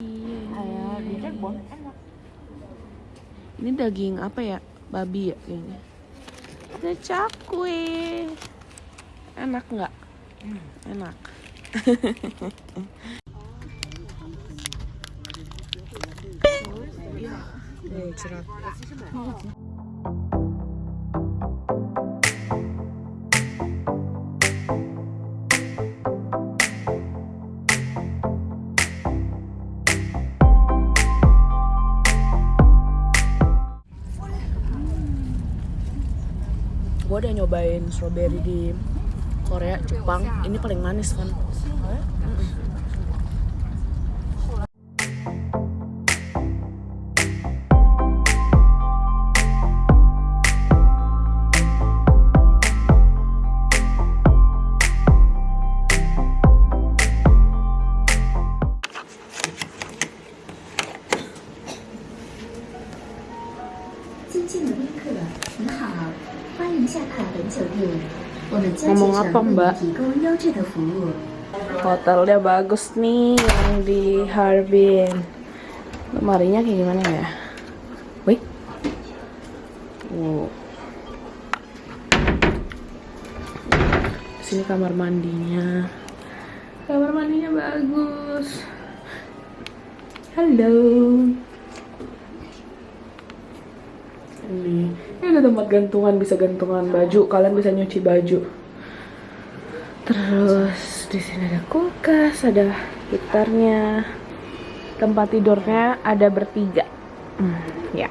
Di Cirebon enak. Ini daging apa ya? Babi ya kayaknya. Ada cakwe. Enak nggak? Enak. Eh, cerah. 'Gue udah nyobain strawberry di Korea, Jepang. Ini paling manis kan? Ngomong apa, Mbak? Hotelnya bagus nih yang di Harbin. Lemarinya kayak gimana ya? Wih. Wow. Sini kamar mandinya. Kamar mandinya bagus. Halo. Ini, ini ada tempat gantungan, bisa gantungan baju. Kalian bisa nyuci baju. Terus di sini ada kulkas, ada gitarnya. Tempat tidurnya ada bertiga. Hmm, ya.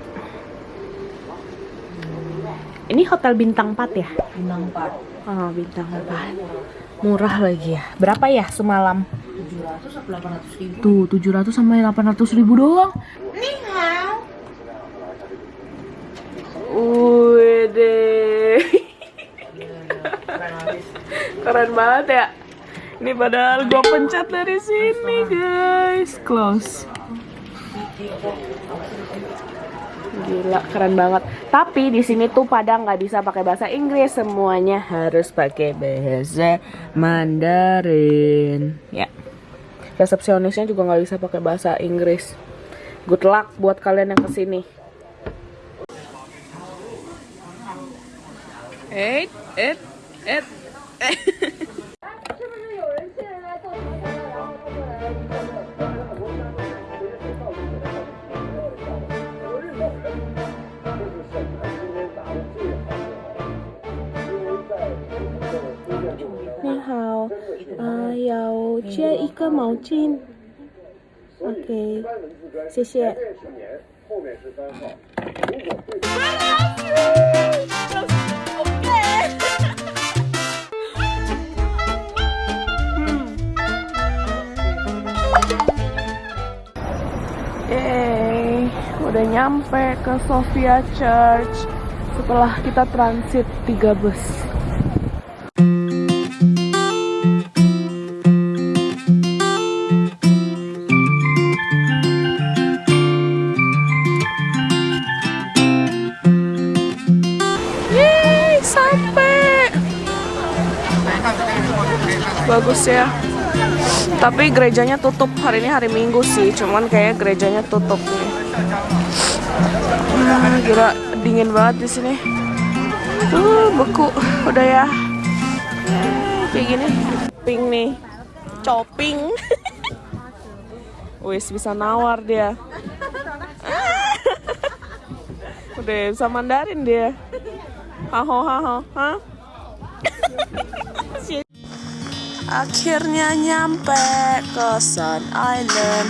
Ini hotel bintang 4 ya? Bintang 4. Oh, bintang 4. Murah lagi ya. Berapa ya semalam? 700 atau 800 ribu. Tuh, 700 sampai 800 ribu doang. Wede. Keren banget ya. Ini padahal gue pencet dari sini, guys. Close. Gila, keren banget. Tapi di sini tuh pada nggak bisa pakai bahasa Inggris, semuanya harus pakai bahasa Mandarin. Ya. Resepsionisnya juga nggak bisa pakai bahasa Inggris. Good luck buat kalian yang ke sini. Eh, eh, eh, eh. Ni hao, ah, 要接一个毛巾。OK，谢谢。Yeay, Udah nyampe ke Sofia Church setelah kita transit tiga bus. Yeay, sampai. Bagus ya. Tapi gerejanya tutup hari ini hari Minggu sih, cuman kayak gerejanya tutup nih. Ah, gila dingin banget di sini. Uh, beku. Udah ya. Eh, Kayak gini. Pink nih. Coping. Wis bisa nawar dia. Udah bisa Mandarin dia. Haho haho, hah? Akhirnya nyampe ke Sun Island.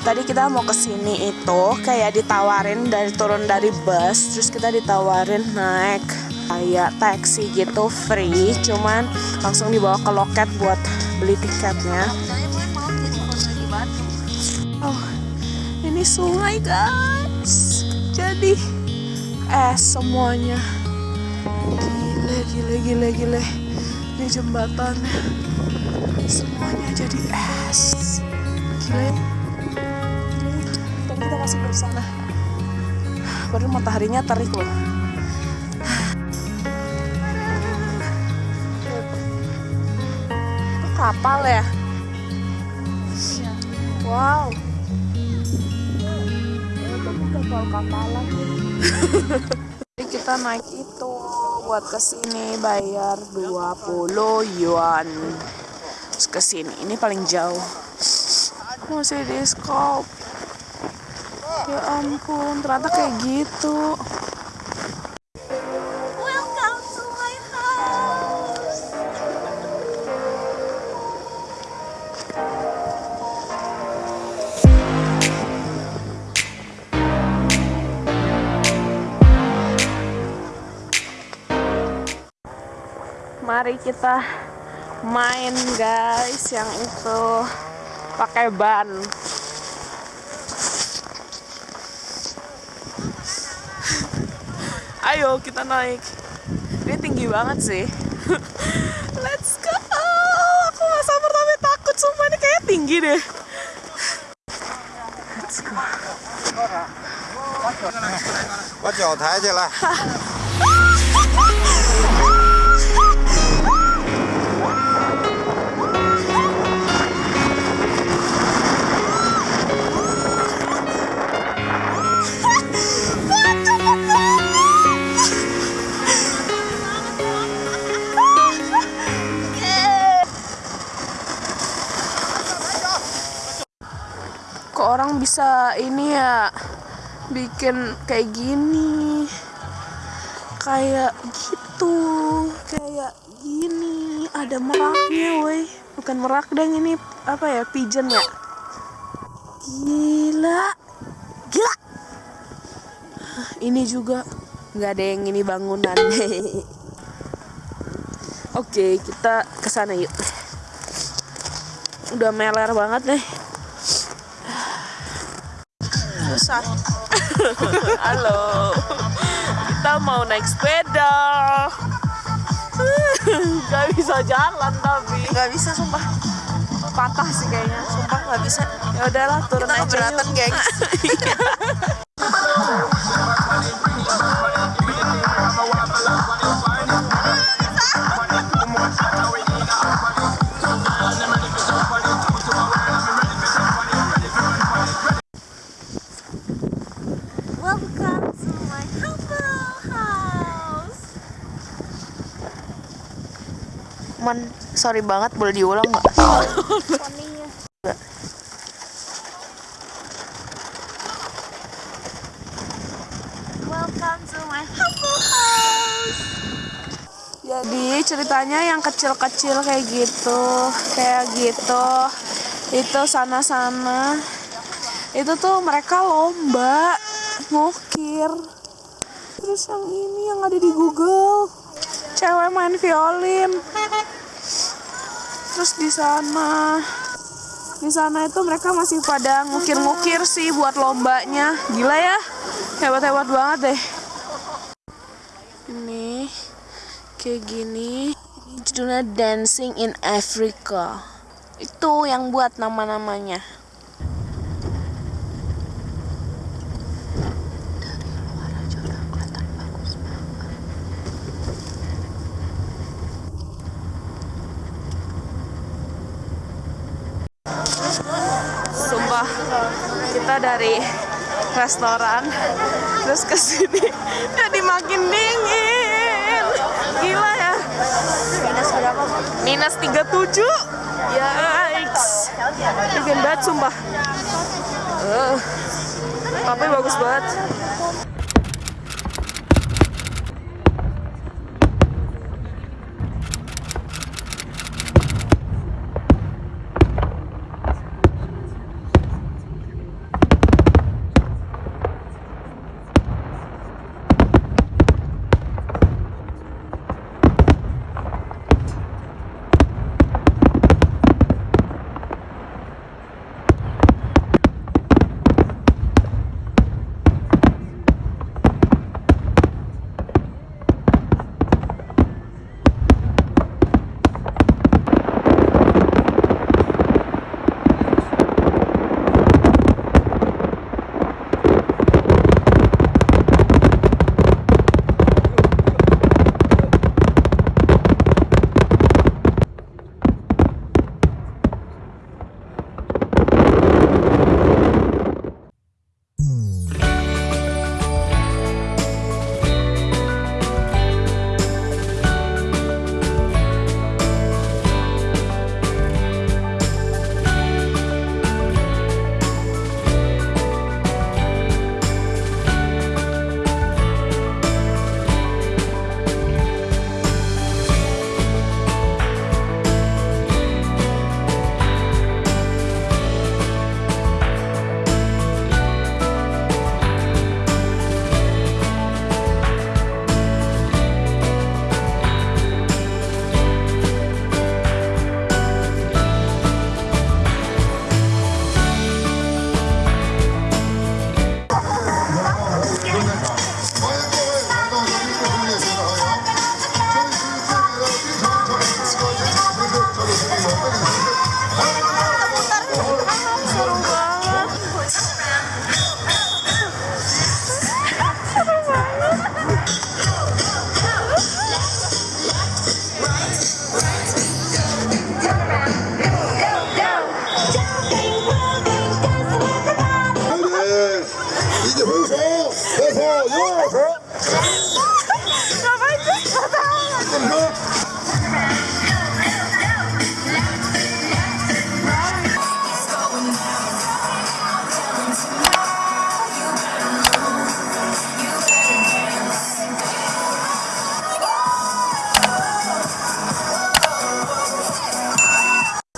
Tadi kita mau ke sini itu kayak ditawarin dari turun dari bus, terus kita ditawarin naik kayak taksi gitu free, cuman langsung dibawa ke loket buat beli tiketnya. Oh, ini sungai guys. Jadi es semuanya. Gile, gile, gile, gile. Ini jembatannya semuanya jadi es kita masih belum sana baru mataharinya terik loh. Itu kapal ya? Wow. Tol kapalan Jadi kita naik itu buat ke sini bayar 20 yuan. Terus ke sini ini paling jauh. Masih di scope ya ampun ternyata kayak gitu. Welcome to my house. mari kita main guys yang itu. Pakai ban ayo kita naik ini tinggi banget sih let's go aku gak sabar tapi takut sumpah ini kayak tinggi deh let's go 把脚抬起来。 ini ya bikin kayak gini kayak gitu kayak gini ada meraknya woi. Bukan merak deng ini apa ya pigeon ya? Gila. Gila. Ini juga nggak ada yang ini bangunan. Oke kita ke sana yuk. Udah meler banget nih susah. Halo. Kita mau naik sepeda. Gak bisa jalan tapi. nggak bisa sumpah Patah sih kayaknya. sumpah nggak bisa Ya udahlah turun kita aja. keberatan gengs sorry banget boleh diulang nggak Welcome to my humble house. Jadi ceritanya yang kecil-kecil kayak gitu, kayak gitu. Itu sana-sana. Itu tuh mereka lomba ngukir. Terus yang ini yang ada di Google. Cewek main violin. Terus di sana di sana itu mereka masih pada ngukir-ngukir sih buat lombanya. Gila ya. Hebat-hebat banget deh. Ini kayak gini ini judulnya Dancing in Africa itu yang buat nama-namanya sumpah kita dari restoran. Terus ke sini jadi makin dingin. Gila ya. Minus berapa? minus 37 yikes. Dingin banget sumpah. Eh, tapi bagus banget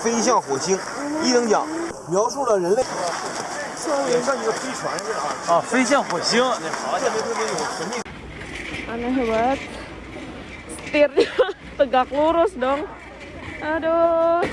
飞向火星一等奖描述了人类。像一个飞船似的，啊，飞向火星，那好特别特别有神秘。 Aneh banget. Setirnya tegak lurus dong. Aduh.